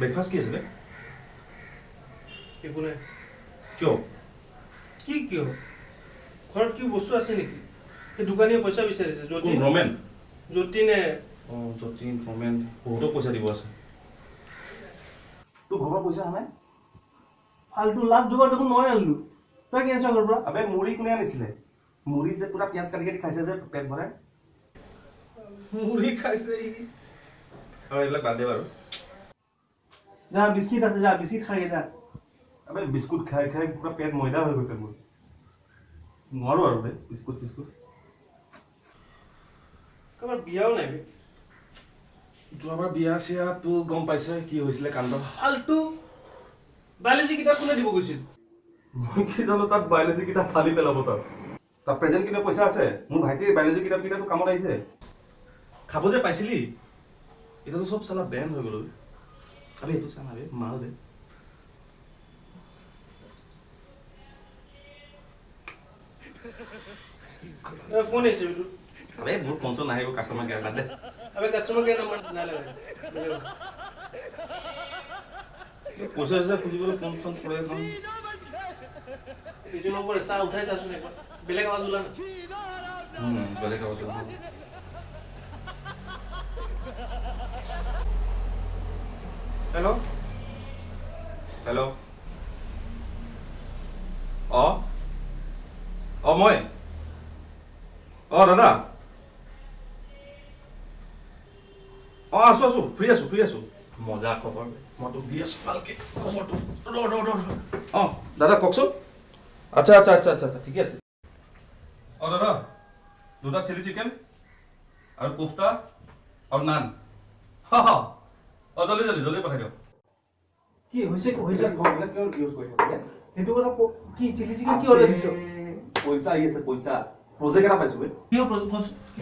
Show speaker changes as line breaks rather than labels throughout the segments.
Breakfast কি আছিলে?
একো নাই।
কিয়?
কি কিয়? ঘৰত কি বস্তু আছে নেকি? সেই দোকানীয়ে পইচা বিচাৰিছে। যতীন।
ৰমেন?
যতীনে।
অঁ যতীন ৰমেন বহুতক পইচা দিব আছে। তোৰ ঘৰৰ পৰা পইচা অহা নাই
ফাল্টু লাষ্ট দুবাৰ দেখোন মই আনিলো। তই কেঞ্চেল কৰ পৰা?
আবে মুড়ি কোনে আনিছিলে? মুড়ি যে পুৰা পিঁয়াজ কাটি কাটি খাইছে যে পেট ভৰাই? মুড়ি খাইছে ই। আৰু এইবিলাক বাদ দে বাৰু।
যা বিস্কিট আছে যা বিস্কিট খাই যা
আবে বিস্কুট খাই খাই পুৰা পেট ময়দা হৈ গৈছে মোৰ নোৱাৰো আৰু বে বিস্কুট চিস্কুট
কাৰোবাৰ বিয়াও নাই
যোৱাবাৰ বিয়া চিয়াটো গম পাইছে কি হৈছিলে কাণ্ড
ফাল্টু বায়লজি কিতাপ কোনে দিব গৈছিল
মই কি জানো তাত বায়লজি কিতাপ ফালি পেলাব তাত তাত প্ৰেজেণ্ট কিনে পইচা আছে মোৰ ভাইটিৰ বায়লজি কিতাপ কেইটাতো কামত আহিছে খাব যে পাইছিলি এতিয়াতো চব চালা বেন হৈ গ'ল না বে মাল দে
ফোন আহিছে এইটো
আবে মোৰ ফোন চোন নাহিব কাষ্টমাৰ কেয়াৰ বাদ দে
আবে কাষ্টমাৰ কেয়াৰ নম্বৰ নালাগে বেলেগ
পইচা চইচা খুজিবলৈ ফোন চোন কৰে এখন
এইটো নম্বৰ চাহ উঠাই চাচোন একবাৰ বেলেগ আৱাজ ওলা না
বেলেগ আৱাজ ওলাব। হেল্ল' হেল্ল' অ? অ মই? অ দাদা? অ আছো আছো ফ্ৰী আছো ফ্ৰী আছো। মজা খবৰ। মই তোক দি আছো ভালকে। খবৰটো। ৰ। অ দাদা কওকচোন। আচ্ছা আচ্ছা আচ্ছা আচ্ছা ঠিকে আছে। অ দাদা দুটা চিলি চিকেন আৰু কোফটা আৰু নান। হা হা। অ জলদি জলদি জলদি পঠাই দিয়ক
কি হৈছে হৈছে
ইউজ কৰি থাকে
সেইটো কথা ক- কি চিলি চিকেন কি অৰ্ডাৰ দিছ
পইচা আহি আছে পইচা প্ৰজেক্ট এটা পাইছো
কিয়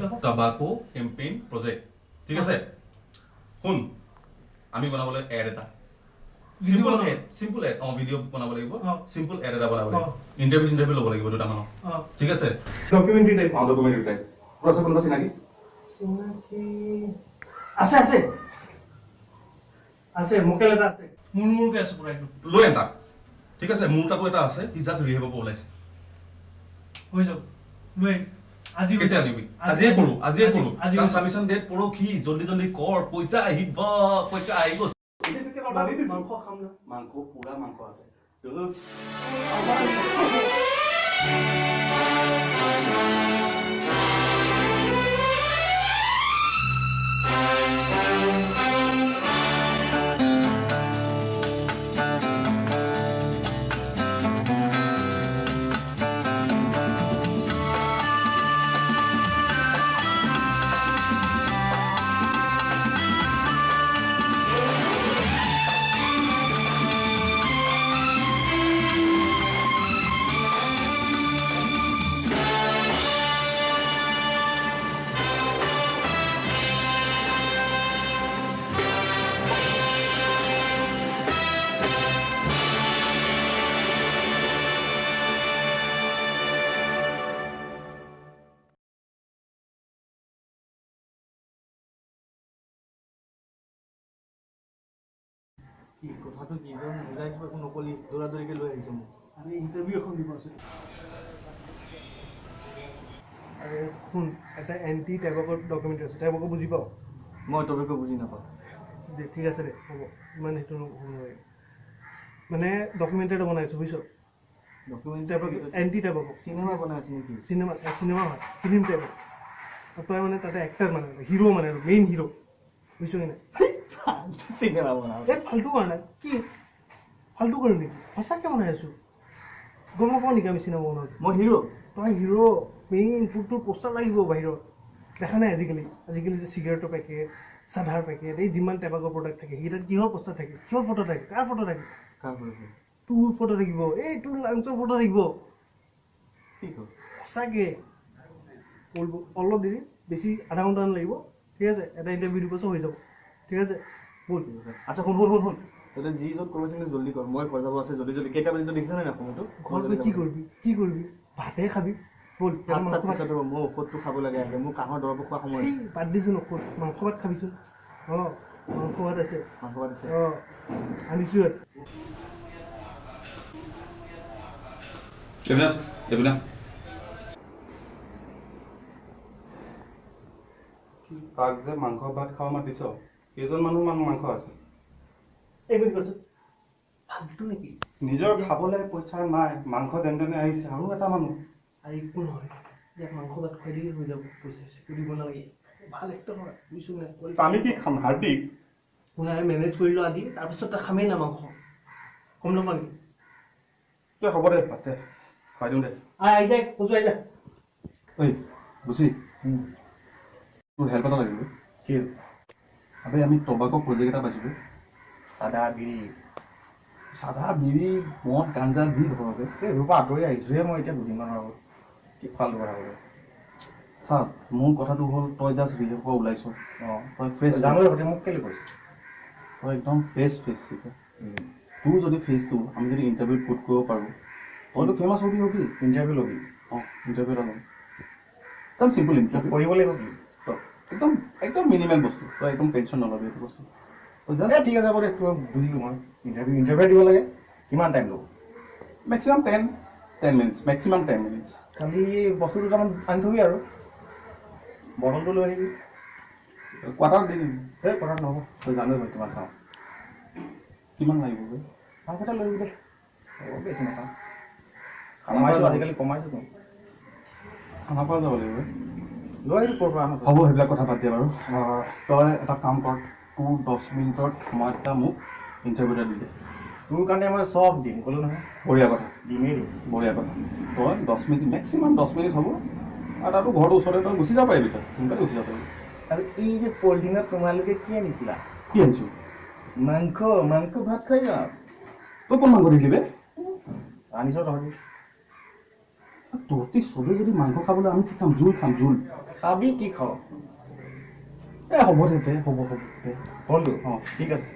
ক?
টাবাকো কেম্পেইন প্ৰজেক্ট ঠিক আছে শুন আমি বনাবলৈ এড এটা simple? Ad simple ad a video' বনাব লাগিব। চিম্পল এড এটা বনাব। লাগিব ইণ্টাৰভিউ চিণ্টাৰভিউ ল'ব লাগিব দুটামানক ঠিক আছে
ডকুমেণ্টাৰী টাইপ
অ ডকুমেণ্টাৰী টাইপ তোৰ আছে কোনোবা চিনাকি
চিনাকি আছে আছে আছে মোকেল এটা আছে। মোৰ মোৰকে আছে পুৰা একদম।
লৈ আন তাক। ঠিক আছে মোৰ তাতো এটা আছে সি জাষ্ট ৰিহেব ওলাইছে।
হৈ যাব। লৈ আহিম। আজি হৈ
কেতিয়া
যাব।
আনিবি আজিয়ে কৰো আজিয়ে কৰো
আজি
কাৰণ
হৈ যাব।
চাবিচোন ডেট পৰহি জল্দি জল্দি কৰ পইচা আহিব পইচা আহিব
মাংস খাম না।
মাংস পুৰা মাংস আছে।
কি কথাটো কি তই মিলাই কিবা একো নকলি দৌৰা দৌৰিকে লৈ আহিছ মোক।
আমি ইণ্টাৰভিউ এখন দিব আছে। আৰে শুন এটা এণ্টি টাইপকৰ ডকুমেণ্ট আছে টাইপকো বুজি পাওঁ
মই টপিকো বুজি নাপাওঁ।
দে ঠিক আছে দে হ'ব। ইমান সেইটো হ'ব নোৱাৰে মানে ডকুমেণ্ট এটা বনাইছোঁ বুজিছ?
ডকুমেণ্ট
এণ্টি টাইপক
চিনেমা বনাই আছে নেকি?
চিনেমা চিনেমা হয় ফিল্ম টাইপৰ আৰু তই মানে তাতে এক্টাৰ মানে হিৰ' মানে আৰু মেইন হিৰ' বুজিছ কি নাই?
চিনেমা বনাওঁ
এই ফাল্টু কৰা নাই কি ফাল্টু কৰোঁ নেকি সঁচাকৈ বনাই আছোঁ গম নাপাওঁ নেকি আমি চিনেমা বনাওঁ
মই হিৰ'
তই হিৰ' মেইন তোৰ তোৰ পোষ্টাৰ লাগিব বাহিৰত দেখা নাই আজিকালি আজিকালি যে চিগাৰেটৰ পেকেট চাধাৰ পেকেট এই যিমান টেবাকৰ প্ৰডাক্ট থাকে সেইকেইটাত কিহৰ পোষ্টাৰ থাকে কিহৰ ফটো থাকে কাৰ ফটো থাকে
কাৰ
তোৰ ফটো থাকিব এই তোৰ লাঞ্চৰ ফটো থাকিব
কি
সঁচাকৈ কৰিব অলপ দেৰি বেছি আধা ঘণ্টামান লাগিব ঠিক আছে এটা ইণ্টাৰভিউ দিব হৈ যাব ঠিক আছে? ব'ল
আছে। আচ্ছা শুন শুন শুন শুন। তই যি য'ত কৰিব আছে জল্দি কৰ মই ঘৰ যাব আছে জল্দি জল্দি। কেইটা বাজিত দেখিছ নাই সময়টো?
ঘৰত গৈ কি কৰিবি? কি কৰিবি? ভাতে খাবি। ব'ল
ভাত চাত মই ঔষধটো খাব লাগে আগে। মোৰ কাঁহৰ দৰৱ খোৱা সময়
বাদ দিছোঁ নকওঁ মাংস ভাত খাবিচোন। অঁ মাংস ভাত আছে।
মাংস ভাত আছে।
অঁ আনিছোঁ
এবিনা তাক যে মাংস ভাত খাব মাতিছ? কেইজন মানুহ মানুহ মাংস আছে?
এইবোৰ কৈছোঁ। ফাল্টু নেকি?
নিজৰ খাবলৈ পইচা নাই মাংস যেন তেনে আহিছে আৰু এটা মানুহ।
আৰু একো নহয়। ইয়াক মাংস ভাত খুৱাই দিলে হৈ যাব পইচা চইচা দিব নালাগে। ভাল একদম হয় বুজিছোঁ নাই
আমি কি খাম হাৰ্দিক?
শুনাই মেনেজ কৰিলোঁ আজি তাৰপিছত তই খামেই না মাংস। গম নাপা নেকি?
তই হ'ব দে দে খুৱাই দিওঁ দে।
আহ আহি যায় আহি যা।
ঐ বুজি তোৰ হেল্প এটা লাগিব।
কি
আবে আমি টবাকৰ প্ৰজেক্ট এটা পাইছিলোঁ?
চাদা বিৰি।
চাধা বিৰি মদ গাঞ্জা যি ধৰকে।
সেইবোৰৰ পৰা আঁতৰি আহিছোঁহে মই এতিয়া দুদিনমানৰ আগত। কি ফাল্টু কথা ক'লে
চা মোৰ কথাটো হ'ল তই জাষ্ট বিদেশৰ পৰা ওলাইছ।
অঁ।
তই ফ্ৰেছ
জানো সৈতে মোক কেলৈ কৈছে?
তই একদম ফ্ৰেছ ফেচ এতিয়া তোৰ যদি ফেচটো আমি যদি ইণ্টাৰভিউত পুট কৰিব পাৰোঁ। তইতো ফেমাছ হ'বি হ'বি?
ইণ্টাৰভিউ ল'বি।
অঁ ইণ্টাৰভিউ এটা ল'ম। একদম চিম্পল ইণ্টাৰভিউ
কৰিব লাগিব কি?
একদম একদম মিনিমাম বস্তু তই একদম টেনশ্যন নল'বি এইটো বস্তু।
ঠিক আছে হ'ব দে তোৰ বুজিলোঁ মই ইণ্টাৰভিউ ইণ্টাৰভিউ দিব লাগে কিমান টাইম ল'ব?
Maximum ten ten minutes maximum ten minutes
খালি বস্তু দুটামান আনি থবি আৰু। বটলটো লৈ আহিবি।
কোৱাৰ্টাৰ দি দিম।
এই কথাটো নহ'ব। তই জানোৱেই মই কিমান খাওঁ।
কিমান লাগিব বে?
মাংস এটা লৈ আহিবি দে। হ'ব বেছি নাখাওঁ। কমাইছোঁ আজিকালি কমাইছোঁ।
খানা পৰা যাব লাগিব।
লৈ আহিবি ক'ৰ পৰা আনো
হ'ব সেইবিলাক কথা পাতি বাৰু। তই এটা কাম কৰ তোৰ দহ মিনিটত মই এটা মোক ইণ্টাৰভিউ এটা দি দে।
তোৰ কাৰণে মই চব দিম ক'লো নহয়।
বঢ়িয়া কথা।
দিমেই দিম
বঢ়িয়া কথা। তই দহ মিনিট মেক্সিমাম দহ মিনিট হ'ব। আৰু তাতো ঘৰটো ওচৰতে তই গুচি যাব পাৰিবি তই সোনকালে গুচি যাব পাৰিবি।
আৰু এই যে পলিথিনত তোমালোকে কি আনিছিলা?
কি আনিছোঁ?
মাংস মাংস ভাত খাই যাওঁ
তই কোন মাংস দিলি বে?
আনিছ তহঁতি।
তহঁতি চবেই যদি মাংস খাবলৈ আমি কি খাম? জোল খাম জোল।
খাবি কি খাওঁ
এ হ'ব দে দে হ'ব হ'ব দে
হ'লতো
অঁ।
ঠিক আছে।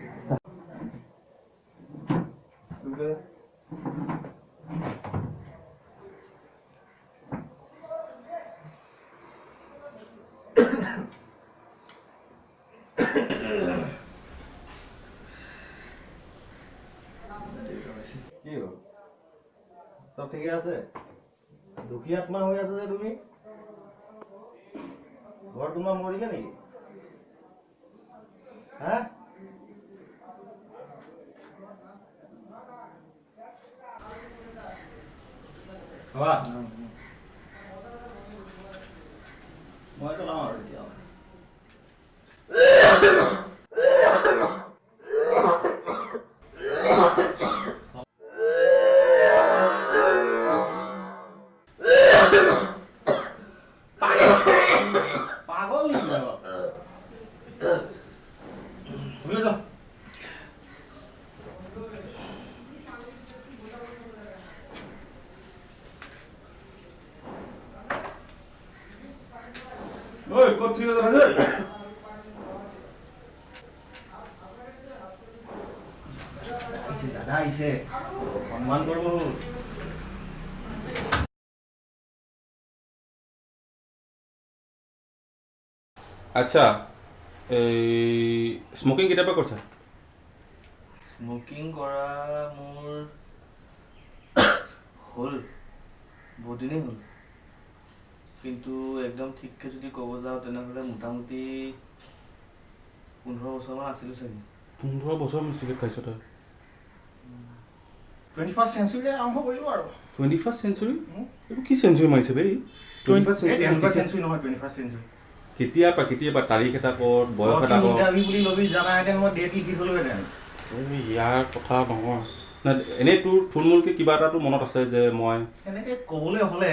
কি হ'ল? চব ঠিকে আছে? দুখীয়া আত্মা হৈ আছে যে তুমি? ঘৰ তোমাৰ মৰিলে নেকি? হা? মই চলাওঁ আৰু এতিয়া পাগল নেকি অলপ শুনি যাওঁ
ঐ ক'ত চিৰিয়েল আছে
আহিছে দাদা আহিছে সন্মান কৰিব হ'ল
আচ্ছা এই স্মকিং কেতিয়াৰ পৰা কৰিছা?
স্মকিং কৰা মোৰ হ'ল বহুত দিনেই হ'ল। কিন্তু একদম ঠিককৈ যদি ক'ব যাওঁ তেনেহ'লে মোটামুটি পোন্ধৰ বছৰমান আছিলোঁ চাগে।
পোন্ধৰ বছৰ মই চিগাৰেট খাইছ তই?
টুৱেণ্টি ফাৰ্ষ্ট চেঞ্চুৰীতে আৰম্ভ কৰিলোঁ আৰু।
টুৱেণ্টি ফাৰ্ষ্ট চেঞ্চুৰী এইবোৰ কি চেঞ্চুৰী মাৰিছে বে টুৱেণ্টি ফাৰ্ষ্ট চেঞ্চুৰী
নহয় টুৱেণ্টি ফাৰ্ষ্ট চেঞ্চুৰী
কেতিয়াবা কেতিয়াবা তাৰিখ এটা কত বয়স এটা কত? এই ইয়াৰ কথা নহয় নাই এনেই তোৰ থুলমূলকৈ কিবা এটাতো মনত আছে যে মই
এনেকৈ ক'বলৈ হ'লে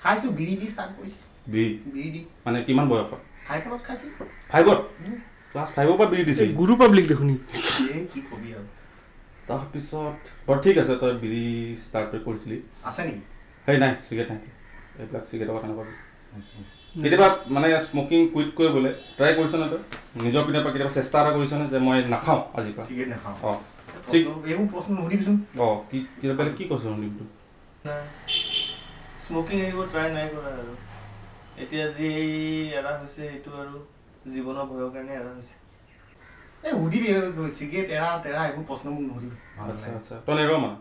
খাইছোঁ বিৰি দি ষ্টাৰ্ট কৰিছোঁ।
বি
বিৰি দি।
মানে কিমান বয়সত
ফাইভত খাইছোঁ।
ফাইভত ক্লাছ ফাইভৰ পৰা বিৰি দিছিল
গুৰু পাব্লিক দেখোন ই।
এই কি কবি আৰু।
তাৰপিছত বাৰু ঠিক আছে তই বিৰি ষ্টাৰ্ট কৰিছিলি।
আছে নেকি?
সেই নাই চিগাৰেট নাই। এইবিলাক চিগাৰেটৰ কথা নকবি। কেতিয়াবা মানে স্মকিং কুইট কৰিবলৈ ট্ৰাই কৰিছনে তই? নিজৰ পিনৰ পৰা কেতিয়াবা চেষ্টা এটা কৰিছনে যে মই নাখাওঁ আজিৰ পৰা?
চিগেট নাখাওঁ।
অঁ। ঠিক
এইবোৰ প্ৰশ্ন নুসুধিবিচোন।
অঁ কি কেতিয়াবা বেলেগ কি কৈছ ৰণদীপটো
স্মকিং এৰিব ট্ৰাই নাই কৰা আৰু। এতিয়া যি এৰা হৈছে সেইটো আৰু জীৱনৰ ভয়ৰ কাৰণে এৰা হৈছে। এই সুধিবি চিগাৰেট এৰা তেৰা এইবোৰ প্ৰশ্ন মোক নুসুধিবি।
আচ্ছা। আচ্ছা। তই নেৰ মানে?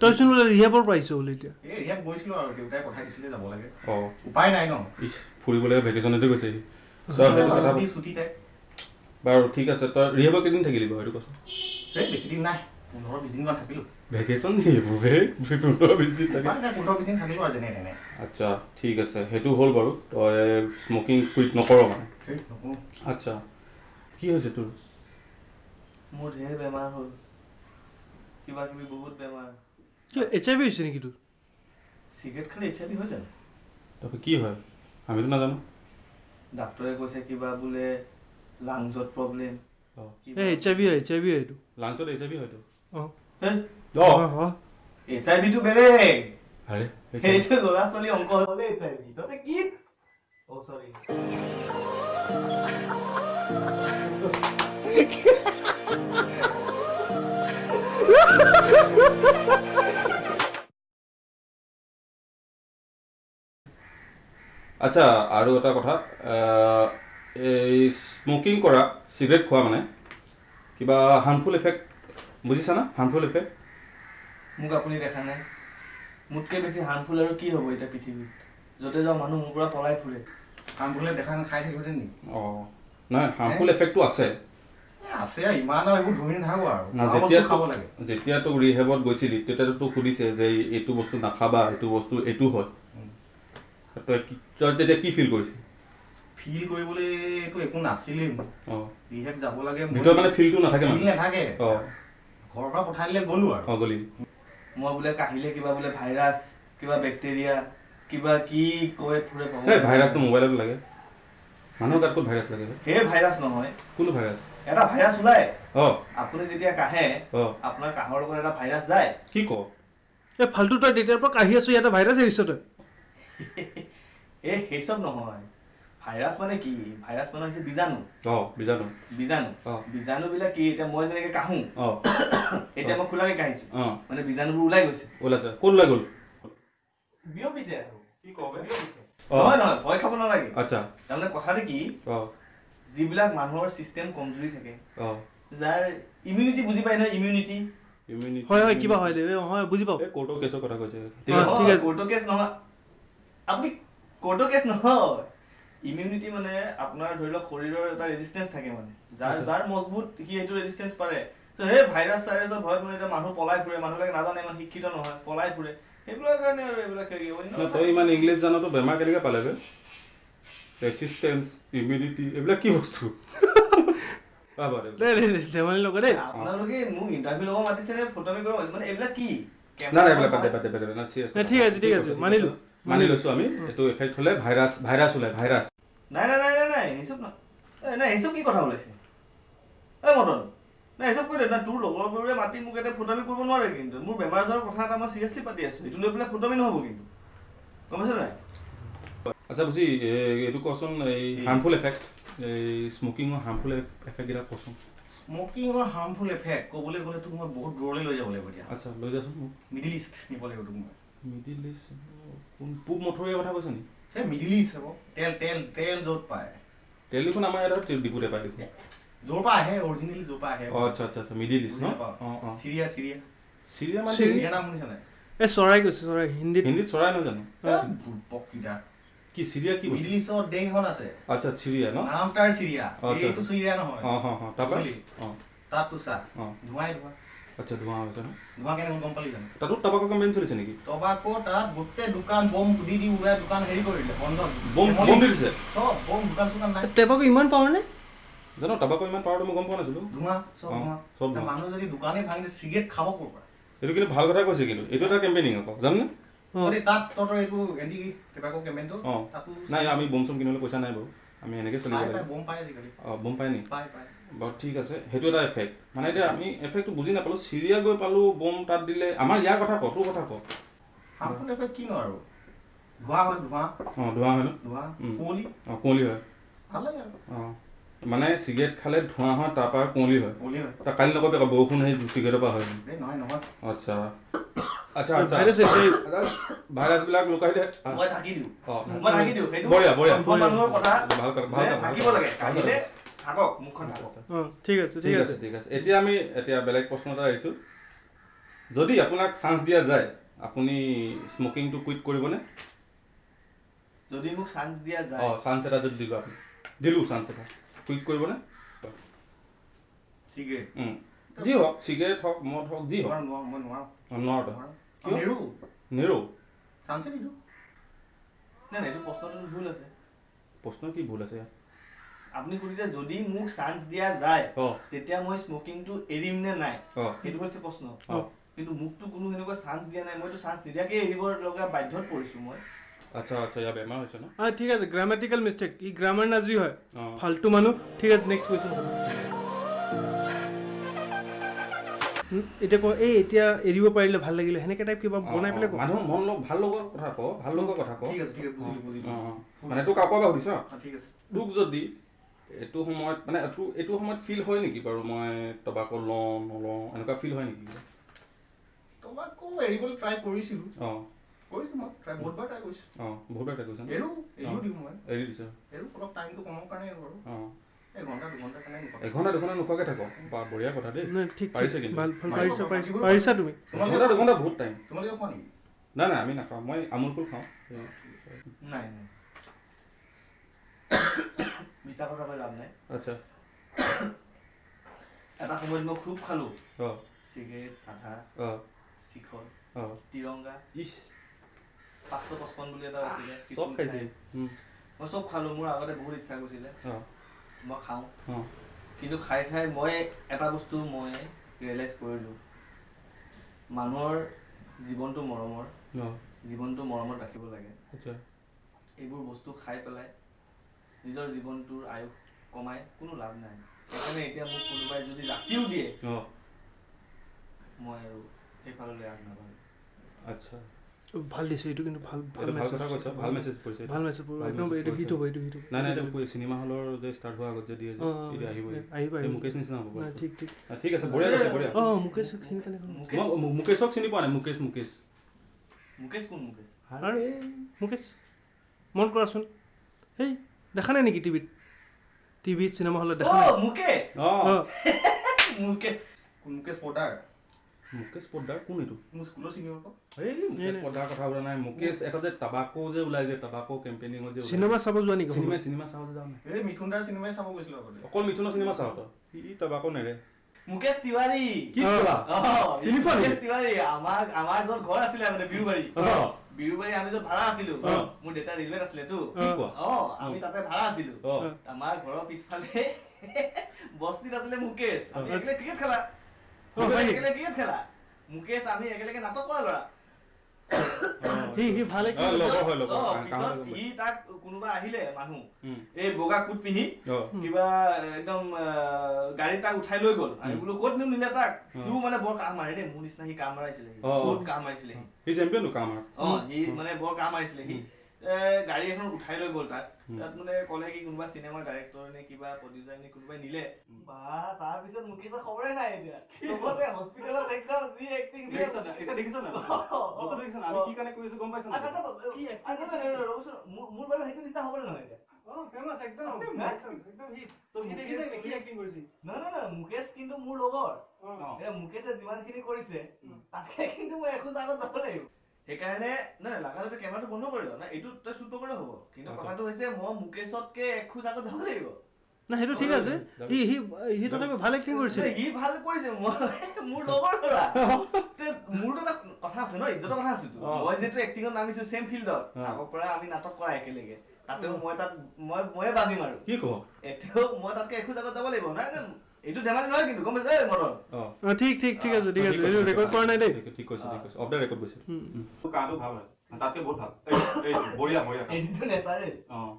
তইচোন বোলে ৰিহাবৰ আহিছ বোলে এতিয়া।
উপায় নাই ন?
ফুৰিবলৈ ভেকেশ্যনতে গৈছে কথা বাৰু ঠিক আছে তই ৰিহেবৰ কেইদিন থাকিলি বাৰু সেইটো কচোন।
এই বেছি দিন নাই পোন্ধৰ বিছ দিনমান থাকিলো।
ভেকেশ্যন নি? এইবোৰ হে পোন্ধৰ বিছ দিন থাকে
উপায় নাই পোন্ধৰ বিছ দিন থাকিলো আৰু যেনে তেনে।
আচ্ছা ঠিক আছে সেইটো হ'ল বাৰু। তই স্মকিং কুইট নকৰ মানে। আচ্ছা কি হৈছে তোৰ?
মোৰ ঢেৰ বেমাৰ হ'ল। কিবা কিবি বহুত বেমাৰ।
কি এইচ আই ভি হৈছে নেকি তোৰ?
চিগাৰেট খালে এইচ আই ভি হৈ জানো
তাৰপৰা কি হয়? আমিতো নাজানো।
ডাক্তৰে কৈছে কিবা বোলে লাংছত প্ৰব্লেম
এইচ আই ভি হয় এইচ আই ভি হয় এইটো।
লাঞ্চত এইচ আই ভি হয়তো
অঁ।
এইচ আই ভিটো বেলেগ। সেইটো ল'ৰা ছোৱালী অংক হ'লে এইচ আই ভি তহঁতে কি? অ' চৰি
আচ্ছা আৰু এটা কথা এই স্মকিং কৰা চিগাৰেট খোৱা মানে কিবা হাৰ্মফুল এফেক্ট বুজিছা না হাৰ্মফুল এফেক্ট
মোক আপুনি দেখা নাই। মোতকৈ বেছি হাৰ্মফুল আৰু কি হ'ব এতিয়া পৃথিৱীত? য'তে যাওঁ মানুহ মোৰ পৰা পলাই ফুৰে।
কৰিলে দেখা নাই খাই থাকিব নেকি?
অঁ নহয় হাৰ্মফুল এফেক্টটো আছে।
আছে আৰু ইমান আৰু এইবোৰ ধৰি নাথাকো আৰু।
না
খোৱা
যেতিয়া
বস্তু খাব লাগে।
যেতিয়া তোক ৰিহেবত গৈছিলি তেতিয়াতো তোক সুধিছে যে এইটো বস্তু নাখাবা এইটো বস্তু এইটো হয়। তই তেতিয়া কি ফিল কৰিছিল?
ফিল কৰিবলৈ এইটো একো নাছিলেই মোৰ। ৰিহেব যাব লাগে
ভিতৰত মানে ফিলটো নাথাকে
ফিল নাথাকে। ঘৰৰ পৰা পঠাই দিলে গ'লো আৰু।
অঁ গলি।
মই বোলে কাহিলে কিবা বোলে ভাইৰাছ কিবা বেক্টেৰিয়া কিবা কি কৈ ফুৰে
ভাইৰাছটো মোবাইলত লাগে। মানুহৰ গাত ক'ত ভাইৰাছ লাগে?
সেই ভাইৰাছ নহয়।
কোনটো ভাইৰাছ
এটা ভাইৰাছ ওলাই আপুনি যেতিয়া কাহে
অঁ।
আপোনাৰ কাহৰ লগত এটা ভাইৰাছ যায়।
কি ক?
এই ফাল্টু তই তেতিয়াৰ পৰা কাঢ়ি আছো ইয়াতে ভাইৰাছ এৰিছ তই।
এই সেই চব নহয়। ভাইৰাছ মানে কি? ভাইৰাছ মানে হৈছে বীজাণু।
অঁ বীজাণু।
বীজাণু।
অঁ।
বীজাণুবিলাক কি? এতিয়া মই যেনেকে কাহো
অঁ।
এতিয়া মই খোলাকে কাহিছো
অঁ।
মানে বীজাণুবোৰ ওলাই গৈছে।
ওলাইছে ক'ত ওলাই গ'ল?
বিয়পিছে আৰু।
কি ক
বিয়পিছে।
অঁ।
নহয় নহয় ভয় খাব নালাগে।
আচ্ছা।
তাৰমানে কথাটো কি?
অঁ।
যিবিলাক মানুহৰ চিষ্টেম কমজুৰি থাকে যাৰ ইমিউনিটি বুজি পায় নহয় ইমিউনিটি
ইমিউনিটি
হয় হয় কিবা হয় হয় বুজি পাওঁ।
কোৰ্টৰ কেছৰ কথা কৈছে। ঠিক আছে?
ঠিক আছে।
কোৰ্টৰ কেছ নহয়। আপুনি কোৰ্টৰ কেছ নহয়। ইমিউনিটি মানে আপোনাৰ ধৰি লওক শৰীৰৰ এটা ৰেজিষ্টেঞ্চ থাকে মানে। যাৰ। যাৰ মজবুত সি সেইটো ৰেজিষ্টেঞ্চ পাৰে। ত' সেই ভাইৰাছ চাইৰাছৰ ভয়ত মানে এতিয়া মানুহ পলাই ফুৰে মানুহবিলাকে নাজানে ইমান শিক্ষিত নহয় পলাই ফুৰে। সেইবিলাকৰ কাৰণে আৰু এইবিলাক হেৰি
নহয়, তই ইমান ইংলিছ জানতো বেমাৰ কেনেকৈ পালে ৰেচিষ্টেঞ্চ ইমিউনিটি এইবিলাক কি বস্তু?
ধেমালি নকৰে দেই।
আপোনালোকে মোক ইণ্টাৰভিউ ল'ব মাতিছে নে ফটোমি কৰিব মাতিছে? মানে এইবিলাক কি?
নাই নাই এইবিলাক বাদে বাদে বাদে না চিৰিয়াছ
নাই, ঠিক আছে, ঠিক আছে, মানিলো।
মানি লৈছোঁ আমি। এইটো এফেক্ট হ'লে ভাইৰাছ ভাইৰাছ ওলাই ভাইৰাছ
নাই নাই নাই নাই নাই এ, নাই সেইচব কি কথা ওলাইছে? এই মদন নাই সেইচব কৈ দে না তোৰ লগৰবোৰে মাতি মোক এতিয়া ফুটামি কৰিব নোৱাৰে কিন্তু। মোৰ বেমাৰ আজাৰৰ কথা এটা মই চিৰিয়াছলি পাতি আছোঁ। এইটো লৈ পেলাই ফুটামি নহ'ব কিন্তু। গম পাইছে নাই?
আচ্ছা বুজি এই- এইটো কচোন এই হাৰ্মফুল এফেক্ট এই স্মকিঙৰ হাৰ্মফুল এফেক্টকেইটা কচোন।
স্মকিঙৰ হাৰ্মফুল এফেক্ট ক'বলৈ গ'লে তোক মই বহুত দূৰলৈ লৈ যাব লাগিব এতিয়া।
আচ্ছা লৈ যাচোন
মিডিল ইষ্ট নিব লাগিব তোক মই।
মিডিল ইষ্ট কোন পূব মথুৰীয়া কথা কৈছে
সেই মিডিল ইষ্ট হ'ব তেল তেল তেল য'ত পায়।
তেল দেখোন আমাৰ ইয়াত ডিপুতে পাই দেখোন।
য'ৰ পৰা আহে অৰিজিনেলি য'ৰ পৰা আহে।
আচ্ছা আচ্ছা আচ্ছা মিডিল ইষ্ট ন? অঁ অঁ।
চিৰিয়া চিৰিয়া।
চিৰিয়া মানে
চিৰিয়া-
নাম শুনিছা নাই?
এই চৰাই কৈছে চৰাই হিন্দীত।
হিন্দীত চৰাই নহয় জানো?
বুৰ্বককেইটা
কি চিৰিয়া কি
ইষ্টৰ দেশ এখন আছে।
আচ্ছা চিৰিয়া ন?
নাম তাৰ চিৰিয়া। এইটো চিৰিয়া নহয়।
অঁ অঁ অঁ তাৰপৰা?
বুজিলি?
অঁ।
তাততো চা
অঁ।
ধোঁৱাই ধোঁৱা।
আচ্ছা ধোঁৱা হৈছে ন?
ধোঁৱা কেনেকৈ গম পালি জানো?
তাতো টাবাকৰ কেম্পেইন চলিছে নেকি?
টবাকো তাত গোটেই দোকান বম দি দি উৰাই দোকান হেৰি কৰিলে বন্ধ
বম। বম দিছে?
চব বম দোকান চোকান নাই।
টেপাকো ইমান পাৱাৰ নে?
জানো টাবাকৰ ইমান পাৱাৰটো মই গম পোৱা নাছিলোঁ।
ধোঁৱা চব
অ,
ধোঁৱা।
চব
এতিয়া
ধোঁৱা।
মানুহ যদি দোকানে ভাঙি চিগাৰেট খাব ক'ৰ পৰা?
এইটো কিন্তু ভাল কথা কৈছে কিন্তু। এইটো এটা কেম্পেইনিং আকৌ জাননে? নাই আমি বম চম কিনিবলৈ পইচা নাই বাৰু। আমি এনেকৈ চলিব লাগিব।
বম পাই
নি?
পাই পাই
বাৰু ঠিক আছে সেইটো এটা এফেক্ট মানে এতিয়া আমি এফেক্টটো বুজি নাপালোঁ চিৰিয়া গৈ পালোঁ বম তাত দিলে। আমাৰ ইয়াৰ কথা ক তোৰ কথা ক।
হাৰ্মফুল এফেক্ট কিনো আৰু? ধোঁৱা হয় ধোঁৱা।
অঁ ধোঁৱা হয় ন?
ধোঁৱা
উম।
কুঁৱলী।
অঁ কুঁৱলী হয়।
ভাল লাগে আৰু।
অঁ মানে চিগাৰেট খালে ধোঁৱা হয় তাৰপৰা কুঁৱলী হয়।
কুঁৱলী হয়।
তা কালি নকবি আকৌ বৰষুণ সেই চিগাৰেটৰ পৰা হয়।
এই নহয় নহয়।
আচ্ছা। আচ্ছা আচ্ছা।
ভাইৰাছ এই-
ভাইৰাছবিলাক লুকাই দে
মই থাকি দিওঁ।
অঁ।
মই থাকি দিওঁ। সেইটো
বঢ়িয়া বঢ়িয়া।
সম্পূৰ্ণ মানুহৰ কথা
ভাল কথা ভাল
যে
কথা
থাকিব লাগে। কাহিলে থাকক মুখখন থাকক।
অঁ ঠিক আছে
ঠিক আছে। ঠিক আছে। এতিয়া আমি এতিয়া বেলেগ প্ৰশ্ন এটা আহিছোঁ। যদি আপোনাক চান্স দিয়া যায় আপুনি স্মকিংটো কুইট কৰিবনে?
যদি মোক চান্স দিয়া যায়
অঁ চান্স এটা যদি দিলোঁ আপুনি। দিলোঁ চান্স এটা। কুইট কৰিবনে?
চিগাৰেট।
উম। যি হওক চিগাৰেট হওক মদ হওক যি হওক।
নোৱাৰো। নোৱাৰো মই নোৱাৰো
অঁ, নোৱাৰো তই
নোৱাৰো
কিয়?
নেৰো
নেৰো
চান্সে নিদিওঁ নাই নাই এইটো প্ৰশ্নটো ভুল আছে
প্ৰশ্ন কি ভুল আছে ইয়াত
আপুনি সুধিছে যদি মোক চান্স দিয়া যায় তেতিয়া মই স্মকিংটো এৰিম নে নাই সেইটো হৈছে প্ৰশ্ন কিন্তু মোকতো কোনো সেনেকুৱা চান্স দিয়া নাই মইতো চান্স নিদিয়াকে এৰিব লগা বাধ্যত পৰিছো মই
আচ্ছা আচ্ছা ইয়াৰ বেমাৰ হৈছে ন
অঁ ঠিক আছে গ্ৰামেটিকেল মিষ্টেক ই গ্ৰামাৰ নাজি হয় ফাল্টু মানুহ ঠিক আছে নেক্সট কুৱেশ্যন এতিয়া ক এই এতিয়া এৰিব পাৰিলে ভাল লাগিলে। সেনেকৈ টাইপ কিবা বনাই পেলাই ক
মানুহ মন লগ ভাল লগৰ কথা ক ভাল লগৰ কথা ক।
ঠিক আছে ঠিক আছে বুজিলো বুজিলো
অঁ, অঁ। মানে তোক আকৌ এবাৰ সুধিছ
অঁ, ঠিক আছে।
তোক যদি এইটো সময়ত মানে এইটো এইটো সময়ত ফিল হয় নেকি বাৰু মই টবাকো লওঁ নলওঁ এনেকুৱা ফিল হয় নেকি?
তোমাকো এৰিবলৈ ট্ৰাই কৰিছিলোঁ।
অঁ।
কৰিছোঁ মই ট্ৰাই বহুতবাৰ ট্ৰাই কৰিছোঁ।
অঁ বহুত বাৰ কৈছ
এৰো এৰিও দিওঁ মই।
এৰি দিছ?
এৰো অলপ টাইমটো কমৰ কাৰণে এৰো বাৰু
অঁ।
এঘণ্টা
দুঘণ্টা নোখোৱাকৈ থাক। বা বঢ়িয়া কথা দেই।
নাই ঠিক
পাৰিছে কিন্তু।
পাৰিছা তুমি।
এঘণ্টা দুঘণ্টা বহুত টাইম নাই নাই আমি নাখাওঁ। মই আমুল কুল খাওঁ।
নাই নাই। মিছা কথা কৈ লাভ নাই।
আচ্ছা।
এটা সময়ত মই খুব খালোঁ। চিগাৰেট চাধা শিখৰ
অঁ।
তিৰংগা।
ইছ।
পাঁচশ পঁচপন্ন বুলি এটা আছিলে।
চব।
মই চব খালোঁ। মোৰ আগতে বহুত ইচ্ছা গৈছিলে।
অঁ।
মই খাওঁ। কিন্তু খাই খাই মই এটা বস্তু মই ৰিয়েলাইজ কৰিলোঁ। মানুহৰ জীৱনটো মৰমৰ। জীৱনটো মৰমত ৰাখিব লাগে। এইবোৰ বস্তু খাই পেলাই নিজৰ জীৱনটোৰ আয়ুস কমাই কোনো লাভ নাই। সেইকাৰণে এতিয়া মোক কোনোবাই যদি যাচিও দিয়ে মই আৰু সেইফাললৈ আগ নাবাঢ়ো।
আচ্ছা।
ভাল দিছে এইটো কিন্তু ভাল ভাল মেছেজ
কথা কৈছ ভাল মেছেজ পৰিছে
ভাল মেছেজ
ভাল
একদম এইটো। হিট হ'ব এইটো হিট হ'ব।
নাই নাই এইটো চিনেমা হলৰ যে ষ্টাৰ্ট হোৱাৰ আগত যে দিয়ে যে এতিয়া আহিবই।
আহিব,
এই
আহিব।
মুকেশ নিচিনা হ'ব
নাই ঠিক ঠিক।
ঠিক আছে বঢ়িয়া কৈছে বঢ়িয়া।
অঁ মুকেশ চিনি পালে
মুকেশ
মুকেশক চিনি পোৱা নাই? মুকেশ মুকেশ।
মুকেশ কোন মুকেশ?
আৰু মুকেশ। মন কৰাচোন। সেই দেখা নাই নেকি টিভিত? টিভিত চিনেমা হলত দেখা নাই?
অ' মুকেশ!
অঁ।
মুকেশ কোন মুকেশ পদাৰ
মুকেশ পোদ্দাৰ কোন এইটো?
মোৰ স্কুলৰ চিনিয়ৰ আকৌ
এই মুকেশ। পোদ্দাৰ কথা সোধা নাই। মুকেশ এটা যে টাবাকো যে ওলাই যে টাবাকো কেম্পেইনিঙত যে।
চিনেমা চাব যোৱা নেকি
চিনেমা চিনেমা চাব যাওঁ নাই
এই মিথুন দাৰ চিনেমাই চাব গৈছিলোঁ আগতে।
অকল মিথুনৰ চিনেমা চাওঁ তই? ই টাবাকো নেৰে।
মুকেশ তিৱাৰী।
কি। কোৱা
অ',
চিনি পোৱা?
মুকেশ তিৱাৰী। আমাৰ আমাৰ য'ত ঘৰ আছিলে আগতে বিৰুবাৰী।
অঁ।
বিৰুবাৰী আমি য'ত ভাড়া আছিলো। মোৰ দেউতা ৰেলৱেত আছিলেতো
কি কোৱা?
অ আমি তাতে ভাড়া আছিলো। আমাৰ ঘৰৰ পিছফালে বস্তিত আছিলে মুকেশ। আমি ক্ৰিকেট খেলা? একেলগে ক্ৰিকেট খেলা। মুকেশ আমি একেলগে নাটক কৰা ল'ৰা।
সি সি ভাল
অঁ,
acting
লগৰ হয় লগৰ
অ,
কাম-
পিছত
কামত লগৰ।
সি তাক কোনোবা আহিলে মানুহ এই বগা কোট পিন্ধি কিবা একদম গাড়ীত তাক উঠাই লৈ গ'ল। আমি। বোলো ক'ত নিম নিলে তাক। সিও মানে বৰ কাহ মাৰে দেই মোৰ নিচিনা সি কাহ মাৰিছিলে। বহুত কাহ মাৰিছিলে সি।
কাম
অ সি মানে বৰ কাহ মাৰিছিলে সি। গাড়ী এখন উঠাই লৈ গ'ল
উম।
তাত মানে ক'লে কি কোনোবা চিনেমাৰ ডাইৰেক্টৰ নে কিবা প্ৰডিউচাৰ নে কোনোবাই নিলে। বা তাৰ পিছত মুকেশৰ খবৰে নাই এতিয়া। চবতে হস্পিটেলত একদম যি এক্টিং যি আছে। না। অ, অ, অ। আচ্ছা, আচ্ছা,
কি
আচ্ছা, নাই, ৰ'বচোন। মোৰ- বাৰু সেইটো নিচিনা হ'বলৈ নহয় এতিয়া।
অঁ ফেমাছ একদম।
হা?
একদম হিট
তো
সি
মুকেশ-
দেখিছে
কিন্তু মোৰ লগৰ। এতিয়া মুকেশে যিমান খিনি কৰিছে তাতকে কিন্তু মই এখোজ আগত যাব লাগিব। সেইকাৰণে নহয় লাগাতে কেমেৰাটো বন্ধ কৰি লওঁ না এইটো তই শ্বুট নকৰিলেও হ'ব। কিন্তু। কথাটো হৈছে মই মুকেশতকে এখোজ আগত যাব লাগিব।
নাই সেইটো ঠিক আছে। সি সি সি তথাপি ভাল এক্টিং কৰিছে।
সি ভাল কৰিছে মই মোৰ লগৰ ল'ৰা। মোৰতো এটা কথা আছে ন ইজ্জতৰ কথা আছেতো। মই যিহেতু এক্টিঙত নামিছো ছেম ফিল্ডত। আগৰ পৰা আমি নাটক কৰা একেলগে। তাতেও মই তাত মই ময়ে বাজিম আৰু
কি কওঁ
এতিয়াও মই তাতকে এখোজ আগত যাব লাগিব। নাই নাই এইটো ধেমালি নহয় কিন্তু গম পাইছ? এই মদন।
অঁ।
ঠিক ঠিক ঠিক আছে ঠিক আছে এইটো ৰেকৰ্ড কৰা নাই দেই।
ঠিক কৈছে ঠিক কৈছে। অফ দ্য ৰেকৰ্ড গৈছে।
উম।
কাহটো ভাল হয়। তাতকে বহুত ভাল। এই বঢ়িয়া বঢ়িয়া
এইটো নেচাৰেল
অঁ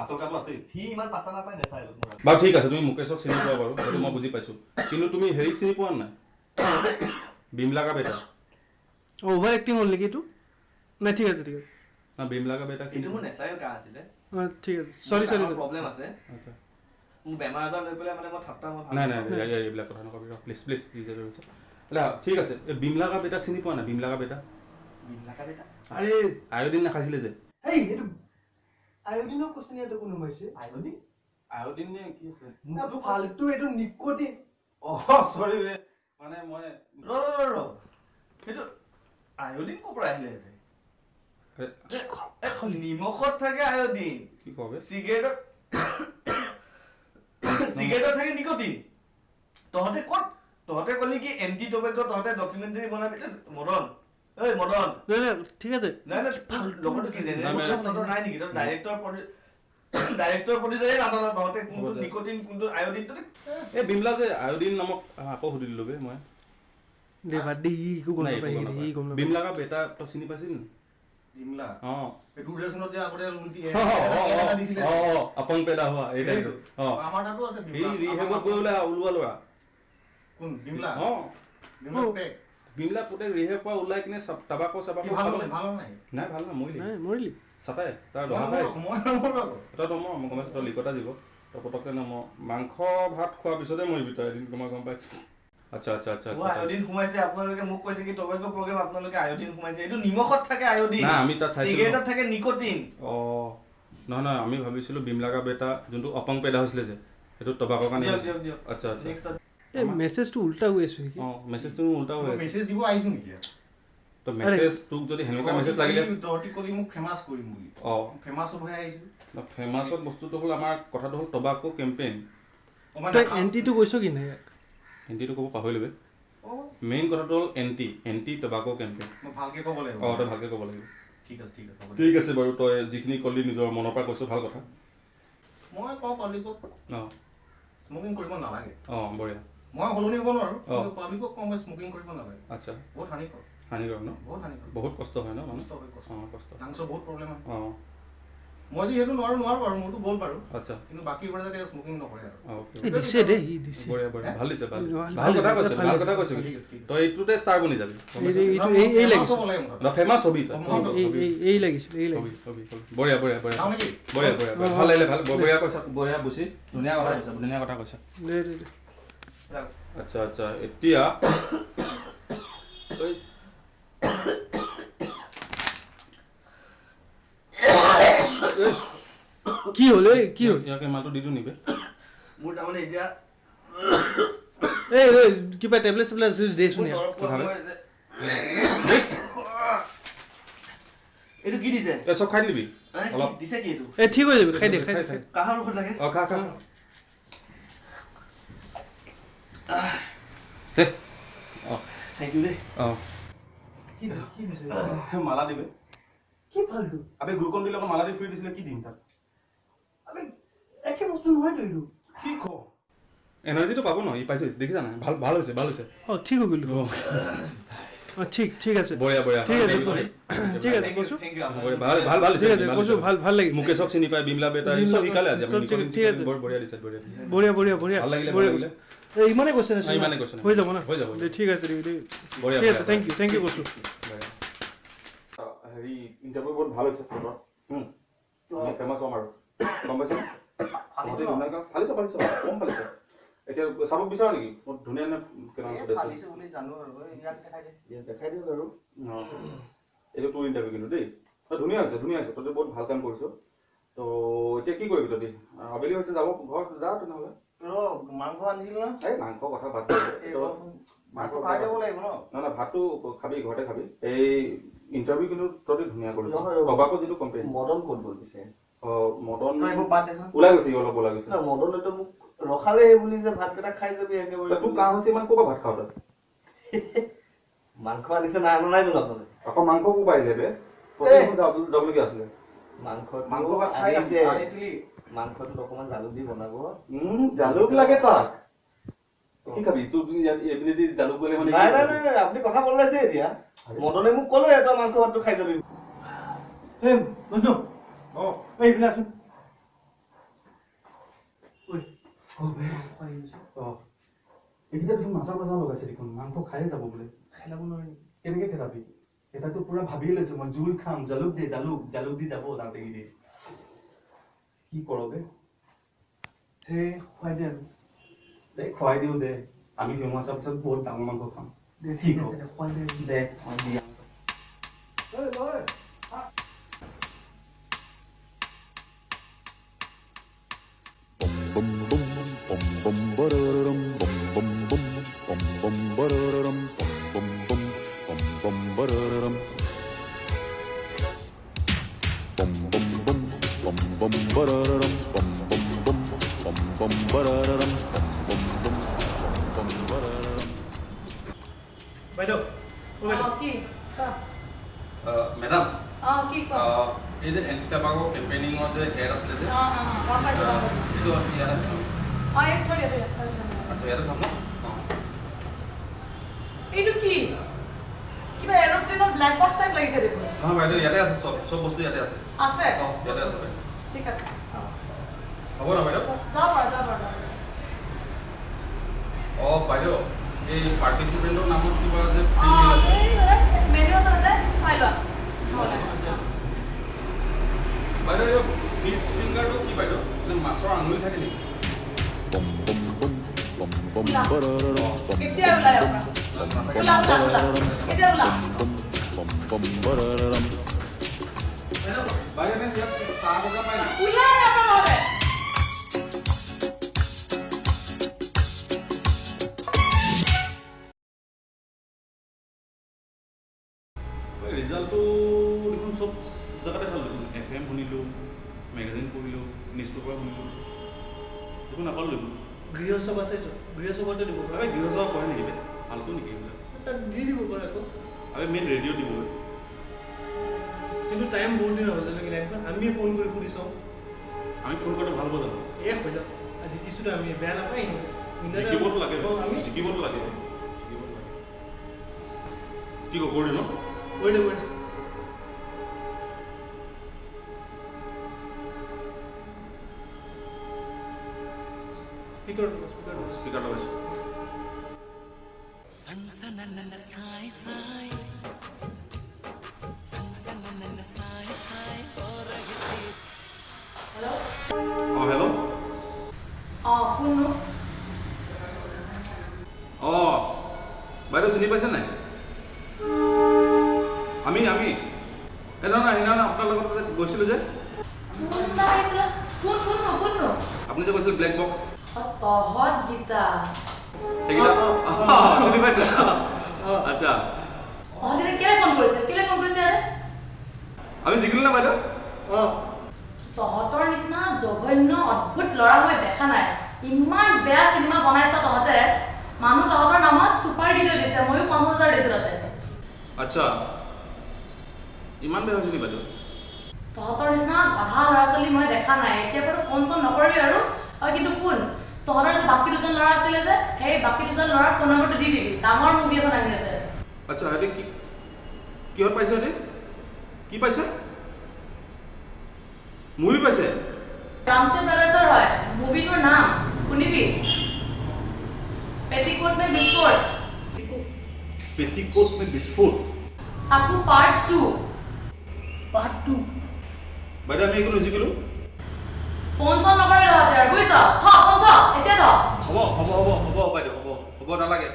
আচল কাহটো আছেই।
সি ইমান পাত্তা নাপায় নেচাৰেল
বাৰু ঠিক আছে তুমি মুকেশক চিনি পোৱা বাৰু সেইটো মই বুজি পাইছো। কিন্তু তুমি হেৰিক চিনি পোৱা নাই? বিমলাকা বেটা।
অঁ অভাৰ এক্টিং হ'ল নেকি এইটো? নাই ঠিক আছে ঠিক আছে।
না বিমলাকা বেটাক চিনি
এইটো মোৰ নেচাৰেল কাহ আছিলে।
অঁ ঠিক আছে। চৰি চৰি
প্ৰব্লেম আছে। মোৰ বেমাৰ আজাৰ লৈ পেলাই মানে মই ঠাট্টা মই
নাই নাই নাই, এই- এইবিলাক কথা নকবি প্লিজ প্লিজ প্লিজ ঠিক আছে এই বিমলাকা বেটাক চিনি পোৱা নাই? বেটা?
বিমলাকা বেটা?
আৰে আয়ডিন নাখাইছিলে যে।
এই এইটো আয়োডিনৰ কোশ্চেন ইয়াতে কোনো সোমাইছে
আয়োডিন?
আয়োডিন নে কি আছে?
না, ফাল্টু এইটো নিকটিন।
অ চৰি বে মানে মই
ৰ ৰ ৰ সেইটো আয়ডিন ক'ৰ পৰা আহিলে ইয়াতে? এ, নিমখত থাকে আয়ডিন।
কি কওঁ বে?
চিগাৰেটত চিগাৰেটত থাকে নিকটিন তহঁতে ক'ত? তহঁতে ক'লি কি এণ্টি টবেক তহঁতে ডকুমেণ্টাৰী বনাবি? এ, মদন। ঐ মদন।
নাই নাই ঠিক আছে।
নাই নাই লগতো কি
নাই,
নেকি? তই ডাইৰেক্টৰ ডাইৰেক্টৰ প্ৰডিউচাৰে নাজানো তহঁতে
হ'ব
কোনটো
দে।
নিকটিন কোনটো আয়ডিন তহঁতে
এই বিমলা যে আয়োডিন নামক আহ, আকৌ সুধি দিলো বে মই।
দে বাদ দে ই একো গম
নাই,
নাপায়
একো গম
ই গম
নাপায়।
নাপায়
বিমলাকা বেটা তই চিনি পাইছিল নি
বিমলা
অ।
এই দূৰদৰ্শনত যে আগতে লুটি
অ, অ, অ,
এটা দিছিলে?
অ, অ, আপং পেদা হোৱা এই
সেইটো।
টাইপৰ। অ।
আমাৰ তাতো আছে
সি
বিমলা।
ৰিহেবত
আমাৰ-
গৈ ওলাই ওলোৱা ল'ৰা।
কোন? বিমলা
অ।
বিমলা পুতেক।
বিমলা পুতেক ৰিহেব পৰা ওলাই কিনে টাবাকো
কি
চাবাকো
ভাল
খালে।
হ'ল? ভাল হ'ল নাই?
নাই ভাল না মৰিলি।
নাই মৰিলি।
চাতাই তাৰ
মই
দহা খাই।
নমৰো, মই নমৰো আকৌ।
তই নমৰ মই গম পাইছোঁ তই লিকতা দিব। তই পটককৈ নমৰ মাংস ভাত খোৱাৰ পিছতে মৰিবি তই এদিন মই গম পাইছোঁ। আচ্ছা আচ্ছা আচ্ছা
মোৰ
আচ্ছা
আয়ডিন সোমাইছে আপোনালোকে মোক কৈছে কি টবেকো প্ৰগ্ৰেম আপোনালোকে আয়ডিন সোমাইছে। এইটো নিমখত থাকে আয়ডিন
নাই, আমি তাত চাইছিলো।
চিগাৰেটত থাকে নিকটিন।
অ নহয় নহয় আমি ভাবিছিলোঁ বিমলাকা বেটা যোনটো অপং পেদা হৈছিলে যে সেইটো টবাকৰ কাৰণে
দিয়ক
হৈছিলে।
দিয়ক দিয়ক।
আচ্ছা আচ্ছা।
নেক্সট
এই মেছেজটো উল্টা হৈ আছে নেকি?
অ মেছেজটো মোৰ উল্টা হৈ
মই
আছে।
মেছেজ দিব আহিছো নেকি? ইয়াত?
তো মেছেজ তোক যদি সেনেকুৱা মেছেজ লাগিলে
তহঁতি ক'লি মোক ফেমাছ কৰিম বুলি
অ।
ফেমাছ হ'বহে আহিছো।
ফেমাছত বস্তুটো হ'ল আমাৰ কথাটো হ'ল টবাকো কেম্পেইন
অ, মই
তই
নাখাওঁ।
এণ্টিটো কৈছ কি নাই
এণ্টিটো ক'ব পাহৰিলোৱে
অ,
মেইন কথাটো হ'ল এণ্টি এণ্টি টবাকো কেম্পেইন
মই ভালকে ক'ব লাগিব।
অ তই ভালকৈ ক'ব লাগিব।
ঠিক আছে ঠিক আছে হ'ব দে।
ঠিক আছে বাৰু তই যিখিনি ক'লি নিজৰ মনৰ পৰা কৈছ ভাল কথা।
মই কওঁ পাব্লিকক।
অ।
স্মকিং কৰিব নালাগে।
অ বঢ়িয়া।
মই সলনি হ'ব নোৱাৰো। কিন্তু পাব্লিকক কওঁ মই স্মকিং কৰিব নালাগে।
আচ্ছা।
বহুত হানিকৰ
হানিকাৰক ন?
বহুত হানিকৰ
বহুত কষ্ট হয় ন মানুহ?
কষ্ট হয় কষ্ট
অ কষ্ট।
লাংছৰ বহুত প্ৰব্লেম হয়।
অ।
মই যিহেতু নোৱাৰো নোৱাৰো বাৰু মোৰতো গ'ল বাৰু।
আচ্ছা।
কিন্তু বাকীবোৰে যাতে স্মকিং নকৰে আৰু।
দিছে দে সি দিছে।
বঢ়িয়া বঢ়িয়া। ভাল দিছে ভাল
ভাল
কথা কৈছ
ভাল।
কথা কৈছ। তই এইটোতে ষ্টাৰ বনি যাবি।
এই যে এইটো এই এই লাগিছে।
হ'ব লাগে মুঠতে।
ফেমাছ হবি তই
এই এই লাগিছিল এই লাগিছিল।
বঢ়িয়া বঢ়িয়া বঢ়িয়া। বঢ়িয়া বঢ়িয়া ভাল লাগিলে ভাল বঢ়িয়া কৈছা বঢ়িয়া বুজি। ধুনীয়া কথা কৈছা ধুনীয়া কথা কৈছা। আচ্ছা আচ্ছা। এতিয়া ঐ, ইছ,
কি হ'ল এই কি হ'ল
ইয়াকে মালটো দি দিওঁ নেকি
মোৰ তাৰমানে এতিয়া
এই এই কিবা টেবলেট চেবলেট আছে দেচোন
এইটো কি দিছে
এই চব খাই দিবি অলপ
দিছে কি এইটো
এই ঠিক হৈ যাবি খাই দে খাই দে।
কাহৰ ঔষধ লাগে
অ খা খা দে অ
থেংক ইউ দেই
অ
কি দিছে? কি দিছে?
মালা দিবে
কি ফাল্টু
আবে গ্লুকন দিলে মালা দি ফ্ৰী দিছিলে কি দিম তাত
আবে একে বস্তু নহয়তো এইটো
কি ক? এনাৰ্জিটো পাব ন ই পাইছে দেখিছা নাই? ভাল ভাল হৈছে ভাল হৈছে।
অ ঠিক হৈ গ'লো। অ। ঠিক ঠিক আছে।
বঢ়িয়া বঢ়িয়া।
ঠিক আছে
বঢ়িয়া।
ঠিক আছে
থেংক ইউ
কৈছো
থেংক ইউ
বঢ়িয়া, ভাল ভাল ভাল
ঠিক
দিছে
আছে
ভাল
কৈছো
দিছে।
ভাল ভাল লাগিল
মুকেশক চিনি পায় বিমলা বেটা
বিমলা
চব শিকালে আজি
চব
আপুনি
ঠিক- ঠিক আছে।
বৰ বঢ়িয়া দিছে বঢ়িয়া। দিছে
বঢ়িয়া বঢ়িয়া বঢ়িয়া।
ভাল লাগিলে,
বঢ়িয়া
ভাল
কৈছে এই ইমানে কৈছে না
অ, ইমানে question
হৈ যাব না?
হৈ যাব, হৈ
দে,
যাব।
ঠিক আছে দে, দে।
বঢ়িয়া,
ঠিক আছে
বঢ়িয়া,
থেংক ইউ থেংক ইউ কৈছো
হেৰি ইণ্টাৰভিউ বহুত ভাল হৈছে তোৰ ফেমাছ হ'ম আৰু। গম পাইছা? তহঁতি ধুনীয়াকৈ ফালিছ ফালিছ কম ফালিছ। এতিয়া চাব বিচাৰ নেকি? বহুত ধুনীয়া
আৰু। ইয়াক দেখাই দে।
ইয়াত দেখাই দিয়ক আৰু।
অ। এইটো তোৰ ইণ্টাৰভিউ কিন্তু দেই। ধুনীয়া হৈছে ধুনীয়া হৈছে। তহঁতি বহুত ভাল কাম কৰিছ। তো এতিয়া কি কৰিবি তহঁতি? আবেলি হৈছে যাব ঘৰত যা তেনেহ'লে।
মাংস আনিছিল ন
এই মাংস কথা ভাত।
মাংস খাই যাব লাগিব ন?
নহয় ভাতটো খাবি ঘৰতে খাবি। এই ইণ্টাৰভিউ কিন্তু তহঁতি ধুনীয়া কৰিছ। টবাকো যিটো কম্পেইন
মদন ক'ত গ'ল পিছে?
অ মদন ওলাই গৈছে অলপ ওলাই গৈছে।
না, মদনেতো মোক ৰখালে সেই বুলি যে ভাতকেইটা খাই যাবি একেবাৰে।
তোৰ কাম হৈছে ইমান ক'ৰ পৰা ভাত খাৱ তই?
মাংস আনিছে নাই আনা নাই জানো আপোনালোকে
আকৌ মাংস ক'ৰ পৰা আহিলে বে? যাবলগীয়া আছিলে?
মাংস
মাংস ভাত খাই
আনিছে।
আনিছিলি।
মাংসটোত অকমান জালুক দি বনাব।
জালুক লাগে তাক। কি খাবি? তোৰ এইপিনে জালুক গ'লে মানে
নাই নাই? নাই আপুনি কথা বদলাইছে এতিয়া। মদনে মোক ক'লে তই মাংস ভাতটো খাই যাবি।
এই বন্ধু।
অ।
এই এইফালে আছোন। ঐ
অ। এইকেইটা দেখোন নাচা বাচা লগাইছে দেখোন। মাংস খায়ে যাব বোলে।
খেলাব নোৱাৰি।
কেনেকে খেলাবি এটাতো পুৰা ভাবিয়ে লৈছে মই। জোল খাম। জালুক দে জালুক। জালুক দি যাব দি। কি কৰগে
সেই খুৱাই দে আৰু
দে খুৱাই দিওঁ দে। আমি হোৱাৰ পিছত বহুত ডাঙৰ মাংস খাম।
내 뒤로
내
언니 Bum bum
bum bum bum bum
bum bum bum bum bum
bum বাইদেউ কি
মেডাম
অ কি কোৱা
এই যে এণ্টি টাবাকৰ কেম্পেইনিঙৰ যে এড আছিলে যে
অ অ অ, গম পাইছো গম পাইছো
এইটো ইয়াতে থম।
অ এক থৈ দিয়া থৈ দিয়া চাৰি চাৰি।
আচ্ছা ইয়াতে থম ন অঁ
এইটো কি কিবা এৰোপ্লেনৰ ব্লেক বক্স টাইপ লাগিছে দেখোন
নহয় বাইদেউ ইয়াতে আছে চব চব বস্তু ইয়াতে আছে
আছে
অঁ ইয়াতে আছে বাইদেউ
ঠিক আছে অ।
হ'ব ন বাইদেউ
যাব যাব
অঁ বাইদেউ এই পাৰ্টিচিপেণ্টৰ নামত কিবা যে ফিল্ড আছে
মেনু আছে চাই লোৱা
বাইদেউ এইটো ফিংগাৰটো কি বাইদেউ মানে মাছৰ আঙুলি থাকে নেকি
এতিয়া ওলাই ওলা ওলা ওলা এতিয়া ওলা
বাইদেউ ইয়াত চাহ বজা পায় নাই
ওলাই আহা
নিউজ পেপাৰ শুনিলোঁ দেখোন নাপালোঁ দেখোন
গৃহসভা চাইছো গৃহসভাতে দিব পাৰে
গৃহসভা কৰে নেকি ভালকৈ নেকি এইবিলাক
তাত দি দিব পাৰে আকৌ
আবে মেইন ৰেডিঅ' দিবগৈ
কিন্তু টাইম বহুত দিন হ'ল যেনেকৈ টাইমখন আমি ফোন কৰি সুধি চাওঁ
আমি ফোন কৰাটো ভাল হ'ব জানো
এ হৈ যাওক আজি কিছুতো আমি বেয়া নাপায়
জিকিবতো লাগে
আমি
জিকিবতো লাগে জিকিবতো লাগে কি কওঁ কৰি ন
কৈ দে কৈ দে স্পীকাৰ স্পীকাৰ
হেল্ল'
অঁ হেল্ল'
অ কোননো
অঁ বাইদেউ চিনি পাইছে নাই আমি আমি এই নহয় নহয় সেইদিনাখন আপোনাৰ লগত গৈছিলোঁ যে আপুনি যে কৈছিলে ব্লেক বক্স
অ তহঁত গীতা
সেইকেইটা
অঁ, অঁ,
অঁ, চিনি পাইছে
অঁ।
আচ্ছা
তহঁত গীতা কেলে ফোন কৰিছে কেলে ফোন কৰিছে ইয়াতে
আমি জিকিলোঁ না বাইদেউ
অঁ
তহঁতৰ নিচিনা জঘন্য অদ্ভুত ল'ৰা মই দেখা নাই ইমান বেয়া চিনেমা বনাইছ তহঁতে মানুহ তহঁতৰ নামত চুপাৰ ডিটো দিছে ময়ো পঞ্চাছ হাজাৰ দিছোঁ তাতে
আচ্ছা ইমান বেয়া হৈছে নি বাইদেউ
তহঁতৰ নিচিনা আধা ল'ৰা ছোৱালী মই দেখা নাই এতিয়া বাৰু ফোন চোন নকৰিবি আৰু আৰু কিন্তু শুন তহঁতৰ যে বাকী দুজন ল'ৰা আছিলে যে সেই বাকী দুজন ল'ৰাৰ ফোন নম্বৰটো দি দিবি। ডাঙৰ মুভি এখন আহি আছে।
আচ্ছা সিহঁতে কি কিহত পাইছে সিহঁতে? কি পাইছে? মুভি পাইছে?
ৰামচে ব্ৰাদাৰ্ছৰ হয়। মুভিটোৰ নাম শুনিবি? পেটিকোট মে বিস্ফোট
পেটিকোট মে বিস্ফোট
তাকো পাৰ্ট টু
পাৰ্ট টু
বাইদেউ আমি একো নিজিকিলোঁ
ফোন চোন নকৰিবি তহঁতে আৰু বুজিছ থ ফোন থ এতিয়া থ
হ'ব হ'ব হ'ব হ'ব বাইদেউ হ'ব হ'ব নালাগে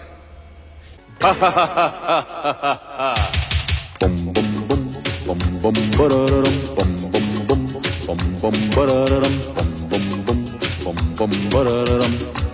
bum bum bum bum bum